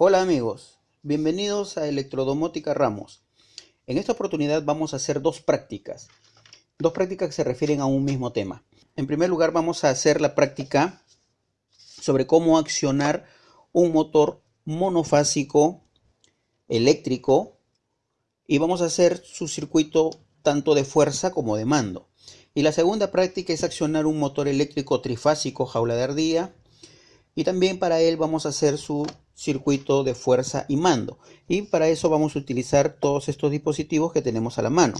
Hola amigos, bienvenidos a Electrodomótica Ramos. En esta oportunidad vamos a hacer dos prácticas, dos prácticas que se refieren a un mismo tema. En primer lugar vamos a hacer la práctica sobre cómo accionar un motor monofásico eléctrico y vamos a hacer su circuito tanto de fuerza como de mando. Y la segunda práctica es accionar un motor eléctrico trifásico jaula de ardilla y también para él vamos a hacer su circuito de fuerza y mando. Y para eso vamos a utilizar todos estos dispositivos que tenemos a la mano.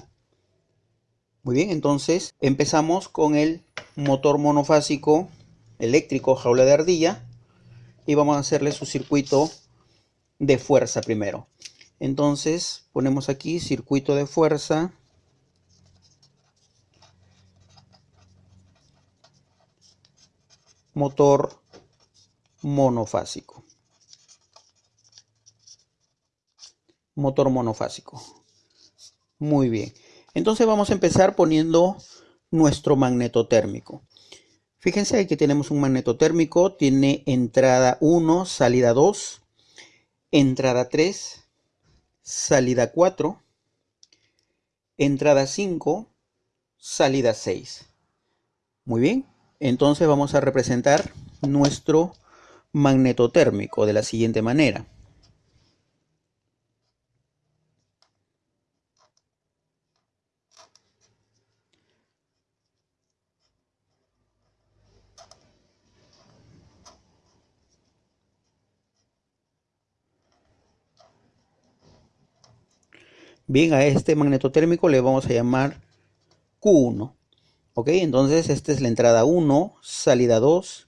Muy bien, entonces empezamos con el motor monofásico eléctrico jaula de ardilla y vamos a hacerle su circuito de fuerza primero. Entonces ponemos aquí circuito de fuerza motor monofásico. Motor monofásico. Muy bien. Entonces vamos a empezar poniendo nuestro magneto térmico. Fíjense que tenemos un magneto térmico, tiene entrada 1, salida 2, entrada 3, salida 4, entrada 5, salida 6. Muy bien, entonces vamos a representar nuestro magnetotérmico de la siguiente manera. Bien, a este magnetotérmico le vamos a llamar Q1. Ok, entonces esta es la entrada 1, salida 2,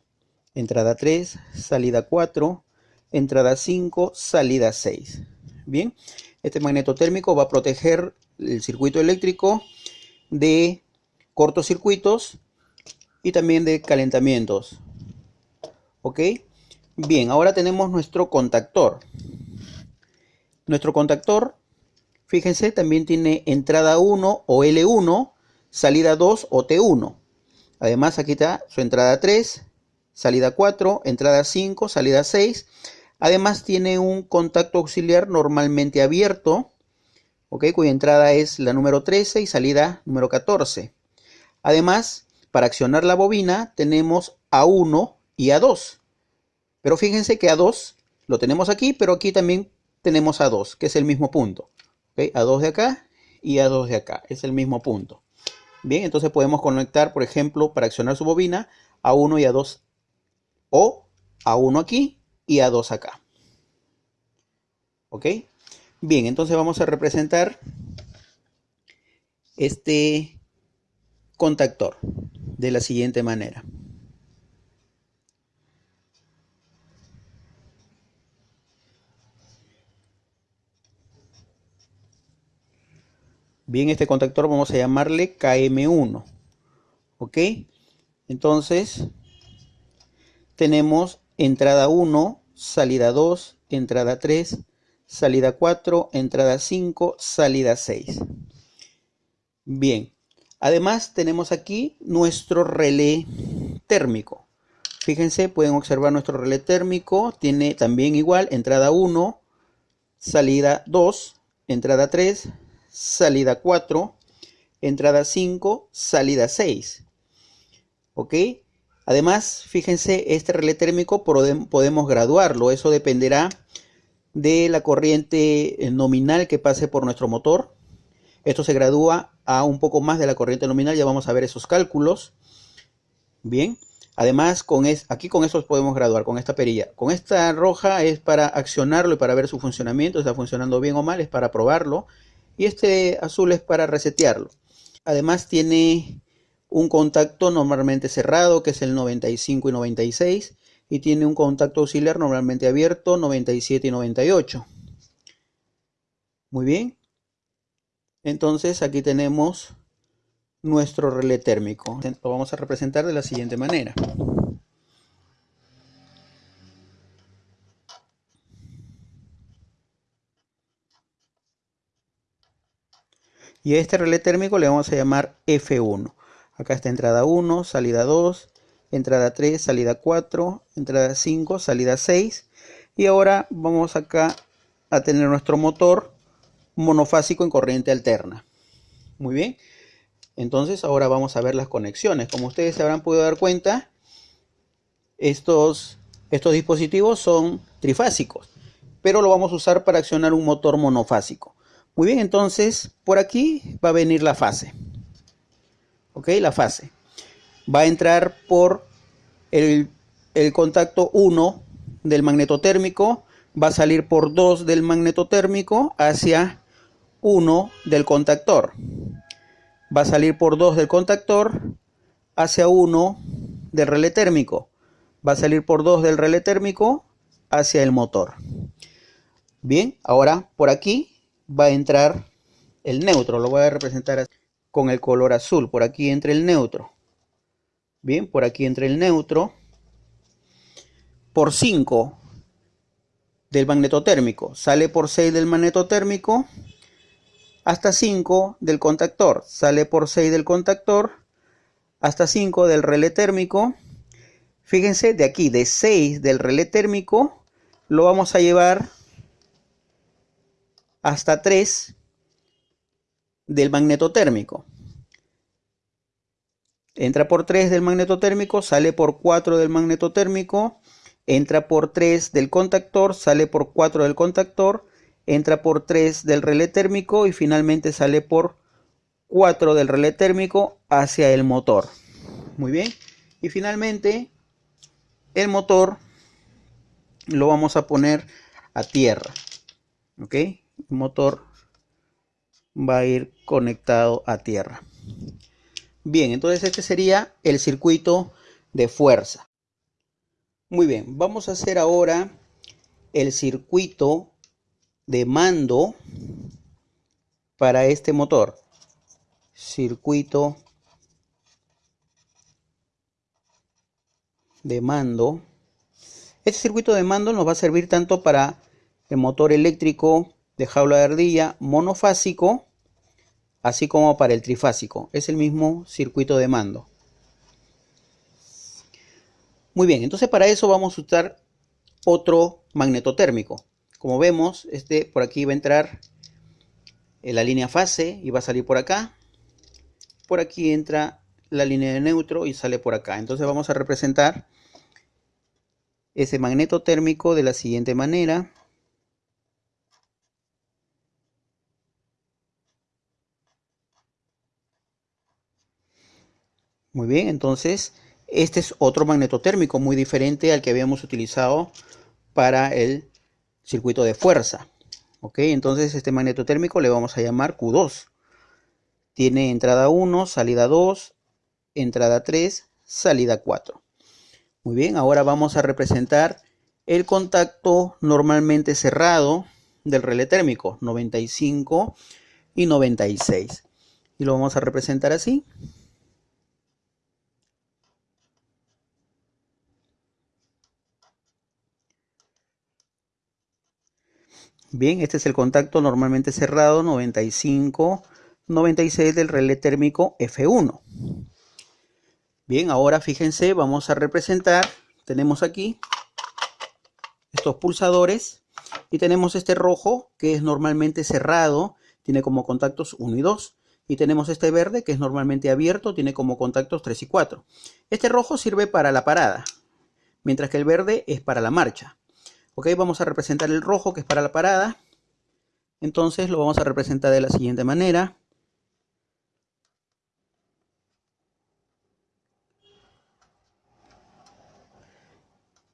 entrada 3, salida 4, entrada 5, salida 6. Bien, este magnetotérmico va a proteger el circuito eléctrico de cortocircuitos y también de calentamientos. ¿Ok? Bien, ahora tenemos nuestro contactor. Nuestro contactor, fíjense, también tiene entrada 1 o L1, salida 2 o T1. Además aquí está su entrada 3, salida 4, entrada 5, salida 6. Además tiene un contacto auxiliar normalmente abierto, cuya entrada es la número 13 y salida número 14. Además, para accionar la bobina tenemos A1 y A2. Pero fíjense que A2 lo tenemos aquí, pero aquí también tenemos A2, que es el mismo punto. A2 de acá y A2 de acá, es el mismo punto. Bien, entonces podemos conectar, por ejemplo, para accionar su bobina, A1 y A2 o A1 aquí y A2 acá. ¿Ok? Bien, entonces vamos a representar este contactor de la siguiente manera. Bien, este contactor vamos a llamarle KM1. ¿Ok? Entonces, tenemos entrada 1, salida 2, entrada 3, salida 4, entrada 5, salida 6. Bien, además tenemos aquí nuestro relé térmico. Fíjense, pueden observar nuestro relé térmico, tiene también igual entrada 1, salida 2, entrada 3, salida 4, entrada 5, salida 6. ¿Ok? Además, fíjense, este relé térmico podemos graduarlo. Eso dependerá de la corriente eh, nominal que pase por nuestro motor. Esto se gradúa a un poco más de la corriente nominal. Ya vamos a ver esos cálculos. Bien. Además, con aquí con eso podemos graduar, con esta perilla. Con esta roja es para accionarlo y para ver su funcionamiento. Está funcionando bien o mal, es para probarlo. Y este azul es para resetearlo. Además tiene un contacto normalmente cerrado, que es el 95 y 96, y tiene un contacto auxiliar normalmente abierto, 97 y 98. Muy bien. Entonces aquí tenemos nuestro relé térmico. Lo vamos a representar de la siguiente manera. Y a este relé térmico le vamos a llamar F1. Acá está entrada 1, salida 2, entrada 3, salida 4, entrada 5, salida 6. Y ahora vamos acá a tener nuestro motor monofásico en corriente alterna. Muy bien. Entonces ahora vamos a ver las conexiones. Como ustedes se habrán podido dar cuenta, estos, estos dispositivos son trifásicos, pero lo vamos a usar para accionar un motor monofásico. Muy bien, entonces por aquí va a venir la fase. Ok, la fase. Va a entrar por el, el contacto 1 del magnetotérmico, va a salir por 2 del magnetotérmico hacia 1 del contactor va a salir por 2 del contactor hacia 1 del relé térmico. Va a salir por 2 del relé térmico hacia el motor. Bien, ahora por aquí va a entrar el neutro. Lo voy a representar con el color azul. Por aquí entra el neutro. Bien, por aquí entra el neutro. Por 5 del magnetotérmico. Sale por 6 del magnetotérmico hasta 5 del contactor, sale por 6 del contactor, hasta 5 del relé térmico. Fíjense, de aquí, de 6 del relé térmico, lo vamos a llevar hasta 3 del magnetotérmico. Entra por 3 del magnetotérmico, sale por 4 del magnetotérmico, entra por 3 del contactor, sale por 4 del contactor, entra por 3 del relé térmico y finalmente sale por 4 del relé térmico hacia el motor. Muy bien. Y finalmente el motor lo vamos a poner a tierra. ¿Ok? Motor va a ir conectado a tierra. Bien, entonces este sería el circuito de fuerza. Muy bien, vamos a hacer ahora el circuito de mando para este motor. Circuito de mando. Este circuito de mando nos va a servir tanto para el motor eléctrico de jaula de ardilla monofásico, así como para el trifásico. Es el mismo circuito de mando. Muy bien, entonces para eso vamos a usar otro magnetotérmico. Como vemos, este por aquí va a entrar en la línea fase y va a salir por acá. Por aquí entra la línea de neutro y sale por acá. Entonces vamos a representar ese magneto térmico de la siguiente manera. Muy bien, entonces este es otro magneto térmico muy diferente al que habíamos utilizado para el circuito de fuerza. Ok, entonces este magneto térmico le vamos a llamar Q2. Tiene entrada 1, salida 2, entrada 3, salida 4. Muy bien, ahora vamos a representar el contacto normalmente cerrado del relé térmico, 95 y 96. Y lo vamos a representar así. Bien, este es el contacto normalmente cerrado 95, 96 del relé térmico F1. Bien, ahora fíjense, vamos a representar, tenemos aquí estos pulsadores y tenemos este rojo que es normalmente cerrado, tiene como contactos 1 y 2. Y tenemos este verde que es normalmente abierto, tiene como contactos 3 y 4. Este rojo sirve para la parada, mientras que el verde es para la marcha. Ok, vamos a representar el rojo que es para la parada. Entonces lo vamos a representar de la siguiente manera.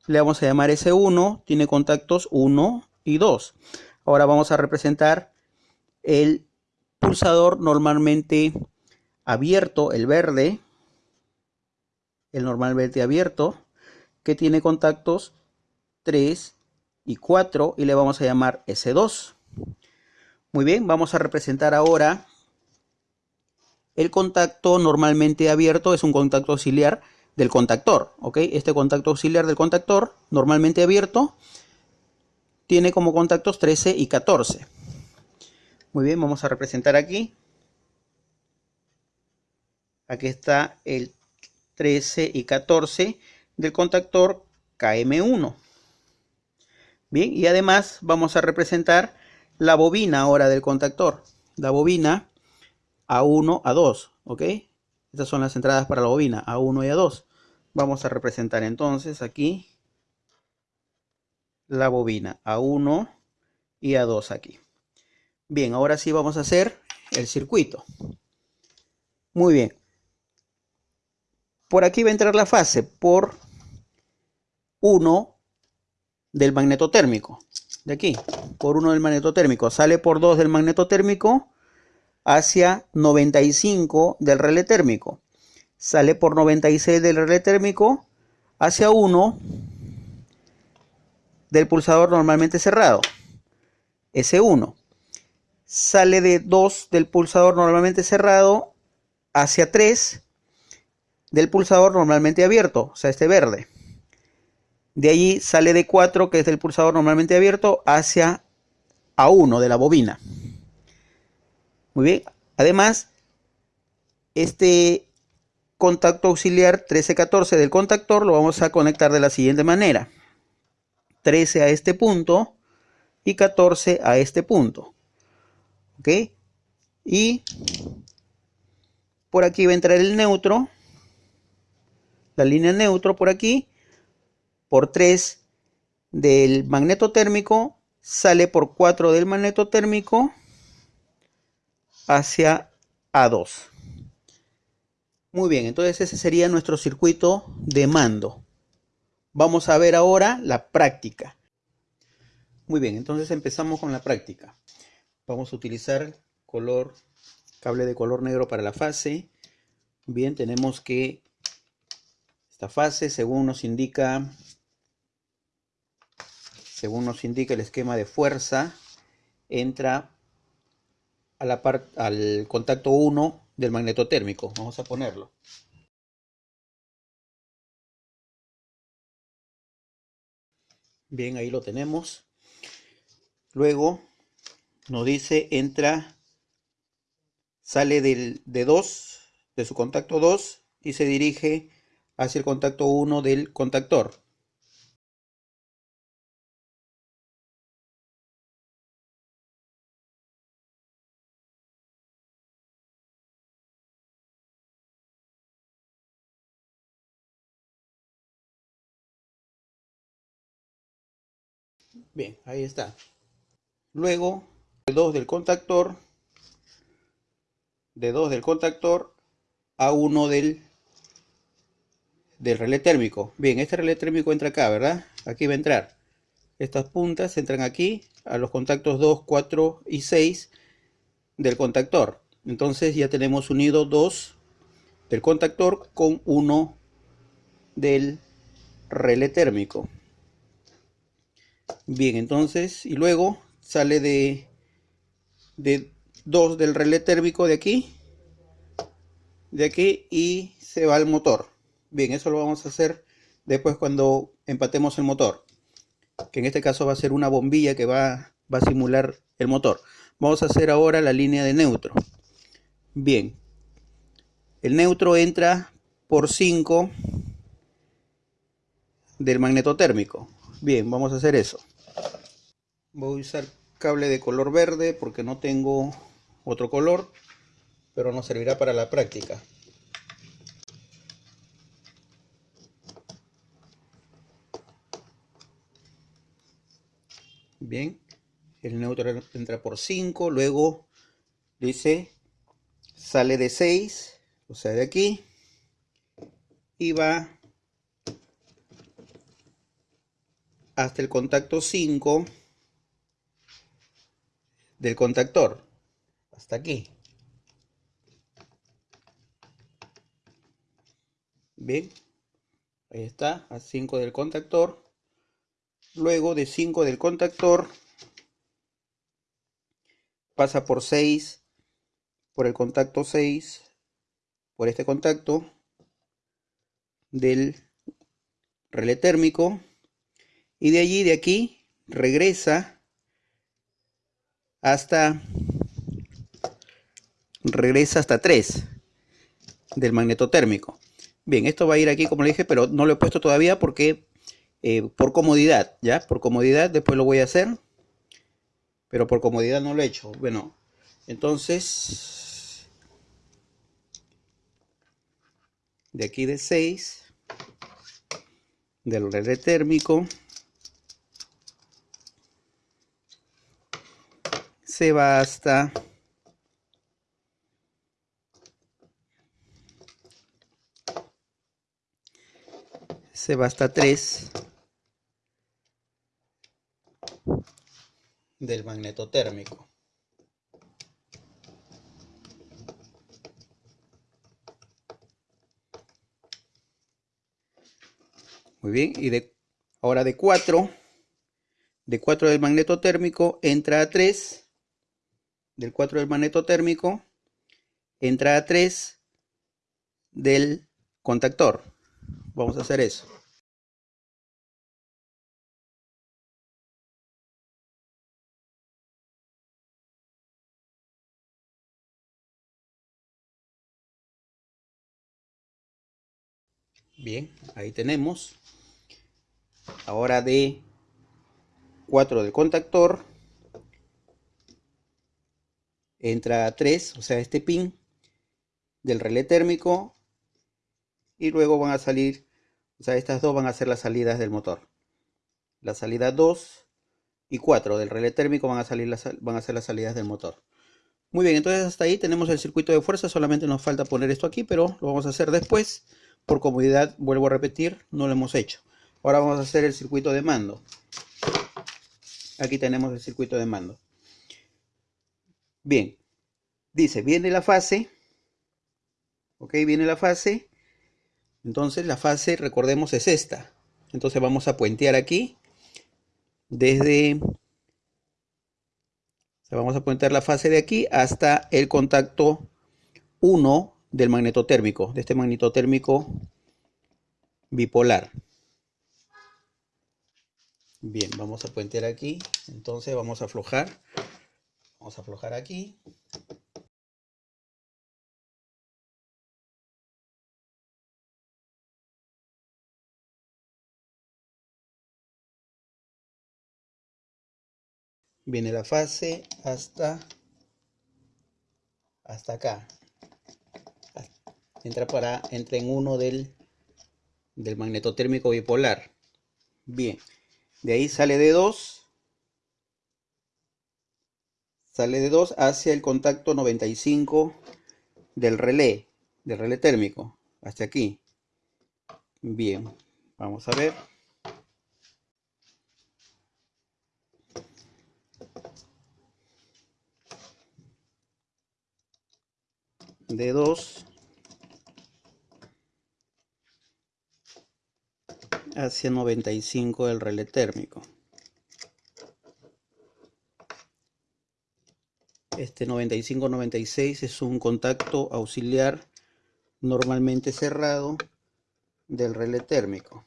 Le vamos a llamar S1, tiene contactos 1 y 2. Ahora vamos a representar el pulsador normalmente abierto, el verde, el normalmente abierto, que tiene contactos 3 y 4 y le vamos a llamar S2. Muy bien, vamos a representar ahora el contacto normalmente abierto, es un contacto auxiliar del contactor. Este contacto auxiliar del contactor, normalmente abierto, tiene como contactos 13 y 14. Muy bien, vamos a representar aquí. Aquí está el 13 y 14 del contactor KM1. Bien, y además vamos a representar la bobina ahora del contactor. La bobina A1, A2, ¿ok? Estas son las entradas para la bobina A1 y A2. Vamos a representar entonces aquí la bobina A1 y A2 aquí. Bien, ahora sí vamos a hacer el circuito. Muy bien. Por aquí va a entrar la fase por 1 del magneto térmico. De aquí, por 1 del magneto térmico. Sale por 2 del magneto térmico hacia 95 del relé térmico. Sale por 96 del relé térmico hacia 1 del pulsador normalmente cerrado. S1. Sale de 2 del pulsador normalmente cerrado hacia 3 del pulsador normalmente abierto, o sea, este verde. De allí sale de 4, que es del pulsador normalmente abierto, hacia A1 de la bobina. Muy bien. Además, este contacto auxiliar 1314 del contactor lo vamos a conectar de la siguiente manera. 13 a este punto y 14 a este punto. ¿Ok? Y por aquí va a entrar el neutro. La línea neutro por aquí. Por 3 del magneto térmico. Sale por 4 del magneto térmico. Hacia A2. Muy bien, entonces ese sería nuestro circuito de mando. Vamos a ver ahora la práctica. Muy bien, entonces empezamos con la práctica. Vamos a utilizar color, cable de color negro para la fase. Bien, tenemos que esta fase, según nos indica, según nos indica el esquema de fuerza, entra a la al contacto 1 del magneto térmico. Vamos a ponerlo. Bien, ahí lo tenemos. Luego nos dice entra, sale del, de 2, de su contacto 2 y se dirige hacia el contacto 1 del contactor. Bien, ahí está. Luego, de 2 del contactor, de 2 del contactor a 1 del, del relé térmico. Bien, este relé térmico entra acá, ¿verdad? Aquí va a entrar. Estas puntas entran aquí a los contactos 2, 4 y 6 del contactor. Entonces ya tenemos unido 2 del contactor con 1 del relé térmico. Bien, entonces, y luego sale de, de 2 del relé térmico de aquí, de aquí y se va al motor. Bien, eso lo vamos a hacer después cuando empatemos el motor, que en este caso va a ser una bombilla que va, va a simular el motor. Vamos a hacer ahora la línea de neutro. Bien, el neutro entra por 5 del magneto térmico. Bien, vamos a hacer eso. Voy a usar cable de color verde porque no tengo otro color, pero nos servirá para la práctica. Bien, el neutro entra por 5, luego dice sale de 6, o sea de aquí, y va hasta el contacto 5 del contactor. Hasta aquí. Bien. Ahí está, a 5 del contactor. Luego de 5 del contactor pasa por 6, por el contacto 6, por este contacto del relé térmico y de allí, de aquí, regresa hasta regresa hasta 3 del magneto térmico. Bien, esto va a ir aquí como le dije, pero no lo he puesto todavía porque eh, por comodidad, ¿ya? Por comodidad, después lo voy a hacer. Pero por comodidad no lo he hecho. Bueno, entonces... De aquí de 6. Del relé térmico. Se va hasta... se va hasta 3 del magneto térmico. Muy bien, y de ahora de 4, de 4 del magneto térmico entra a 3, del 4 del magneto térmico entra a 3 del contactor. Vamos a hacer eso. Bien, ahí tenemos. Ahora de 4 del contactor. Entra a 3, o sea, este pin del relé térmico. Y luego van a salir, o sea, estas dos van a ser las salidas del motor. La salida 2 y 4 del relé térmico van a, salir las, van a ser las salidas del motor. Muy bien, entonces hasta ahí tenemos el circuito de fuerza. Solamente nos falta poner esto aquí, pero lo vamos a hacer después por comodidad, vuelvo a repetir, no lo hemos hecho. Ahora vamos a hacer el circuito de mando. Aquí tenemos el circuito de mando. Bien, dice, viene la fase. Ok, viene la fase. Entonces la fase, recordemos, es esta. Entonces vamos a puentear aquí. Desde... Vamos a puentear la fase de aquí hasta el contacto 1 del magnetotérmico, de este magnetotérmico bipolar. Bien, vamos a puentear aquí. Entonces vamos a aflojar. Vamos a aflojar aquí. Viene la fase hasta hasta acá. Entra para entra en uno del del magnetotérmico bipolar. Bien de ahí sale de 2 sale de 2 hacia el contacto 95 del relé del relé térmico hasta aquí bien vamos a ver de 2 hacia 95 del relé térmico. Este 95-96 es un contacto auxiliar normalmente cerrado del relé térmico.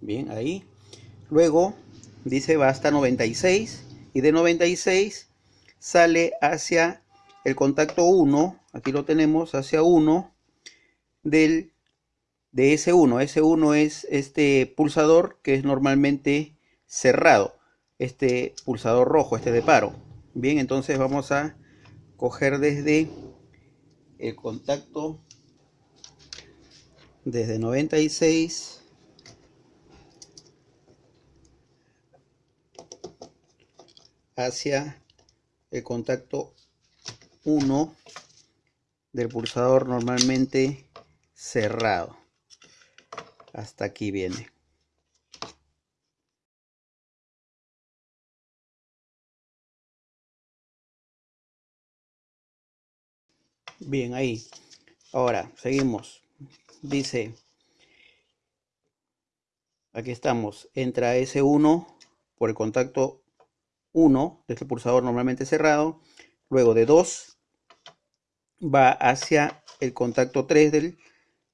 Bien, ahí. Luego dice va hasta 96 y de 96 sale hacia el contacto 1, aquí lo tenemos, hacia 1 del, de S1. S1 es este pulsador que es normalmente cerrado, este pulsador rojo, este de paro. Bien, entonces vamos a coger desde el contacto desde 96 hacia el contacto 1 del pulsador normalmente cerrado. Hasta aquí viene. Bien, ahí. Ahora, seguimos. Dice, aquí estamos, entra S1 por el contacto 1 de este pulsador normalmente cerrado, luego de 2 va hacia el contacto 3 del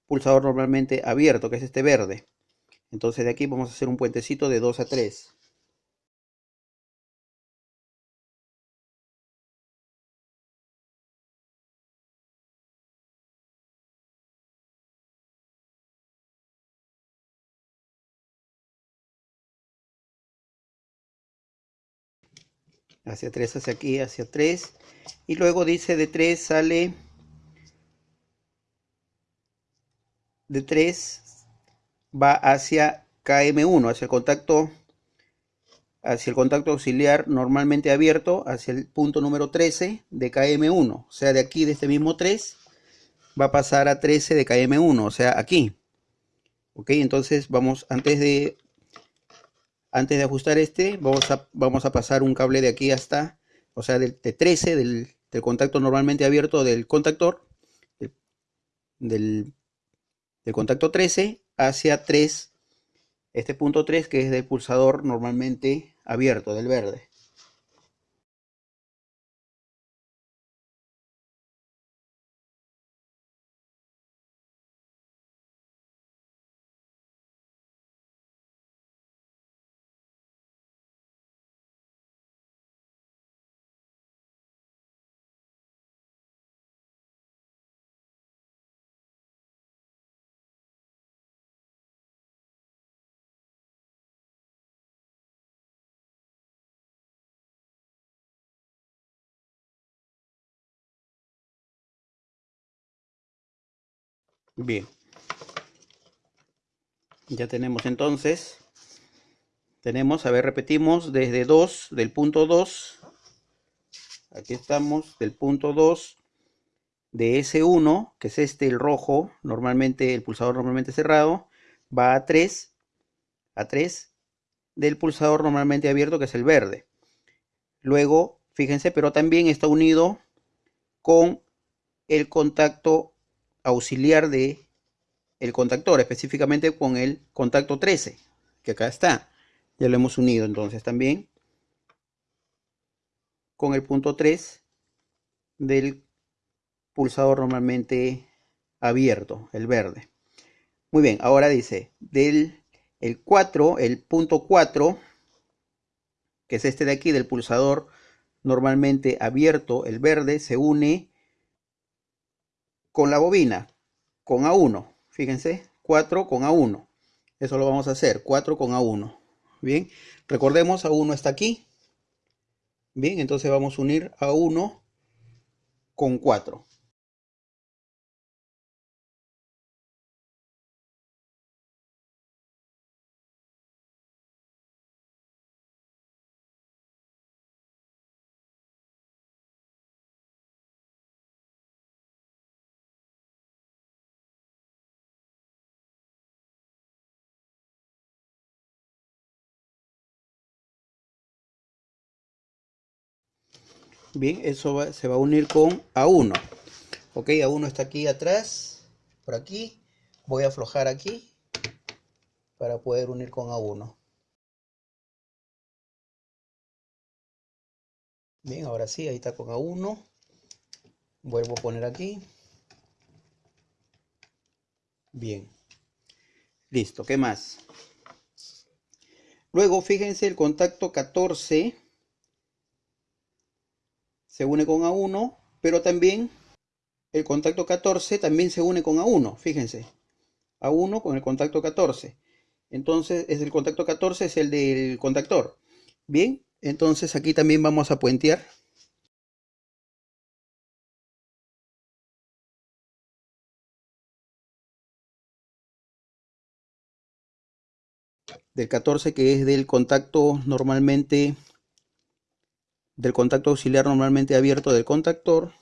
pulsador normalmente abierto, que es este verde. Entonces de aquí vamos a hacer un puentecito de 2 a 3. hacia 3 hacia aquí hacia 3 y luego dice de 3 sale de 3 va hacia KM1, hacia el contacto hacia el contacto auxiliar normalmente abierto, hacia el punto número 13 de KM1, o sea, de aquí, de este mismo 3, va a pasar a 13 de KM1, o sea, aquí. Ok, entonces vamos, antes de, antes de ajustar este, vamos a, vamos a pasar un cable de aquí hasta, o sea, de, 13, del, del, contacto normalmente abierto del contactor, del, del contacto 13 hacia 3, este punto 3 que es del pulsador normalmente abierto, del verde. Bien. Ya tenemos entonces, tenemos, a ver, repetimos desde 2, del punto 2, aquí estamos, del punto 2 de S1, que es este, el rojo, normalmente, el pulsador normalmente cerrado, va a 3, a 3 del pulsador normalmente abierto, que es el verde. Luego, fíjense, pero también está unido con el contacto auxiliar de el contactor, específicamente con el contacto 13, que acá está. Ya lo hemos unido entonces también con el punto 3 del pulsador normalmente abierto, el verde. Muy bien, ahora dice, del el 4, el punto 4, que es este de aquí, del pulsador normalmente abierto, el verde, se une con la bobina, con A1. Fíjense, 4 con A1. Eso lo vamos a hacer, 4 con A1. Bien, recordemos, A1 está aquí. Bien, entonces vamos a unir A1 con 4. Bien, eso se va a unir con A1. Ok, A1 está aquí atrás, por aquí. Voy a aflojar aquí para poder unir con A1. Bien, ahora sí, ahí está con A1. Vuelvo a poner aquí. Bien. Listo, ¿qué más? Luego, fíjense el contacto 14 se une con A1, pero también el contacto 14 también se une con A1, fíjense. A1 con el contacto 14. Entonces, es el contacto 14 es el del contactor. Bien, entonces aquí también vamos a puentear. Del 14 que es del contacto normalmente del contacto auxiliar normalmente abierto del contactor.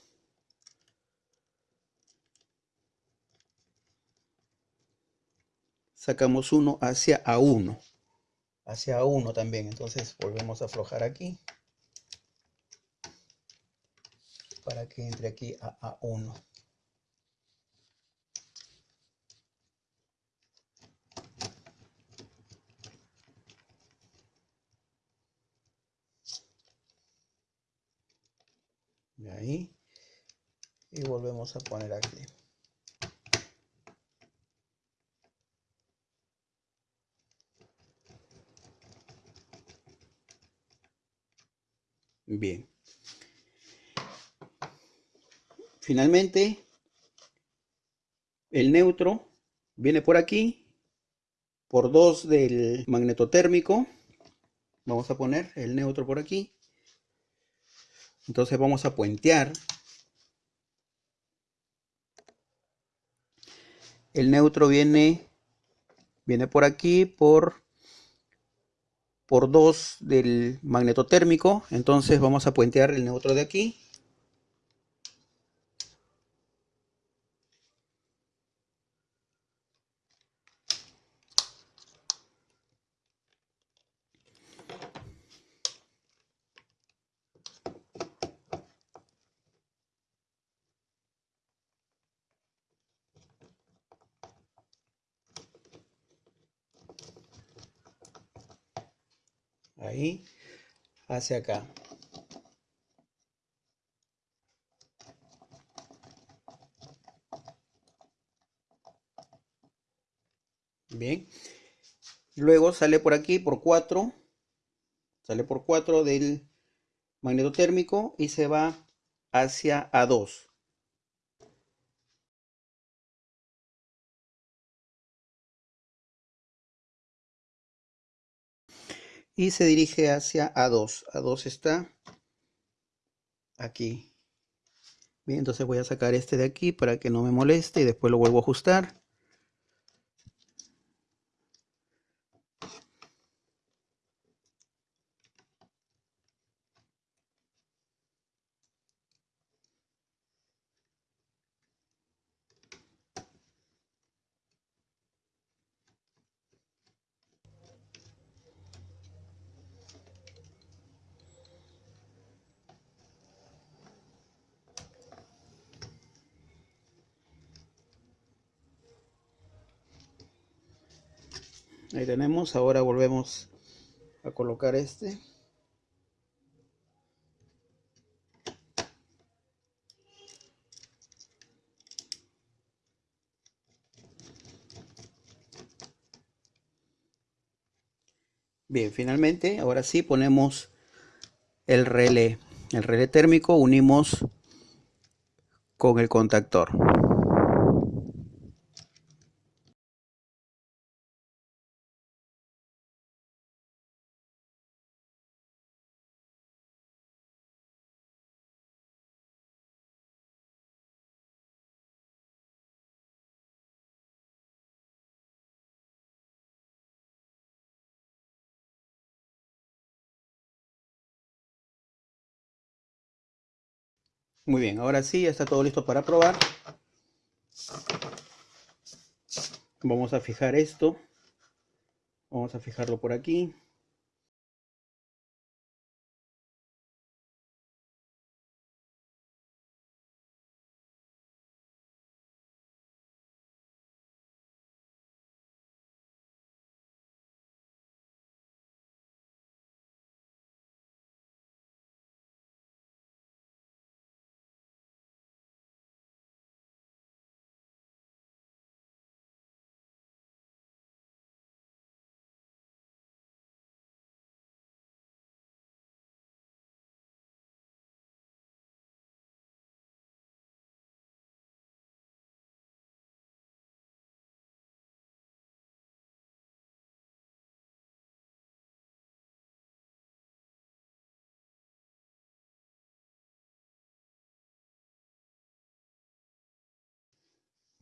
Sacamos uno hacia A1. Hacia A1 también. Entonces volvemos a aflojar aquí. Para que entre aquí a A1. Ahí. Y volvemos a poner aquí. Bien. Finalmente el neutro viene por aquí por 2 del magnetotérmico. Vamos a poner el neutro por aquí Entonces vamos a puentear. El neutro viene, viene por aquí por, por 2 del magneto térmico. Entonces vamos a puentear el neutro de aquí. ahí hacia acá. Bien. Luego sale por aquí por 4. Sale por 4 del magneto térmico y se va hacia A2. Y se dirige hacia A2. A2 está aquí. Bien, entonces voy a sacar este de aquí para que no me moleste y después lo vuelvo a ajustar. ahí ahora volvemos a colocar este Bien, finalmente, ahora sí ponemos el relé. El relé térmico unimos con el contactor. Muy bien, ahora sí, ya está todo listo para probar. Vamos a fijar esto. Vamos a fijarlo por aquí.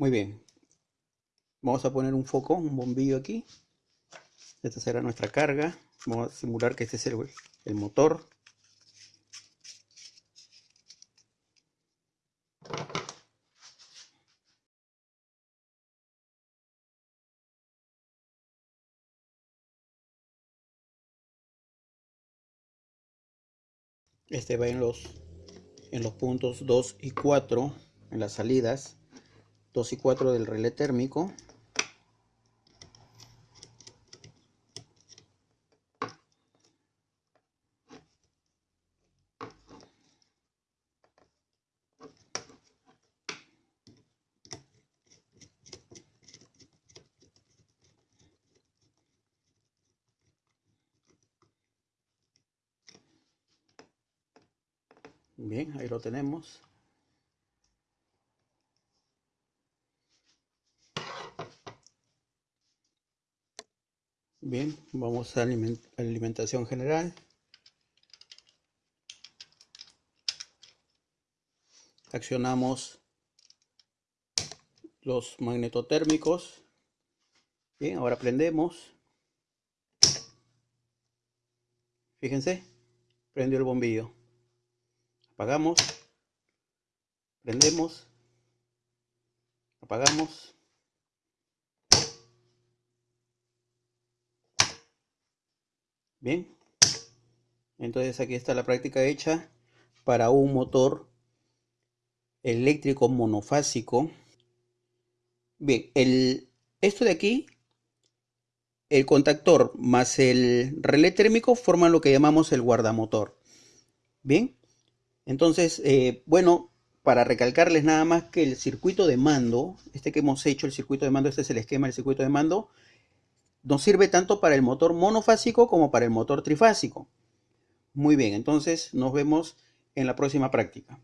Muy bien. Vamos a poner un foco, un bombillo aquí. Esta será nuestra carga. Vamos a simular que este es el, motor. Este va en los, en los puntos 2 y 4, en las salidas. 2 y 4 del relé térmico Bien, ahí lo tenemos. Bien, vamos a alimentación general. Accionamos los magnetotérmicos. Bien, ahora prendemos. Fíjense, prendió el bombillo. Apagamos. Prendemos. Apagamos. Bien. Entonces aquí está la práctica hecha para un motor eléctrico monofásico. Bien, el, esto de aquí, el contactor más el relé térmico forman lo que llamamos el guardamotor. Bien, entonces, eh, bueno, para recalcarles nada más que el circuito de mando, este que hemos hecho, el circuito de mando, este es el esquema del circuito de mando, nos sirve tanto para el motor monofásico como para el motor trifásico. Muy bien, entonces nos vemos en la próxima práctica.